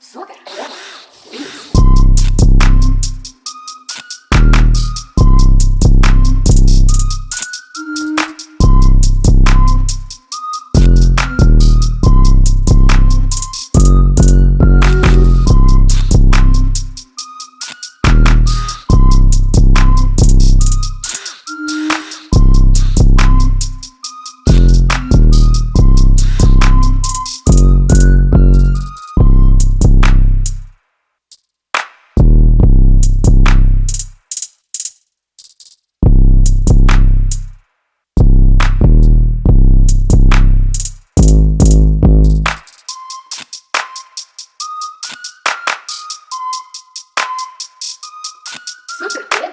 そうだ súper ¿eh? bien.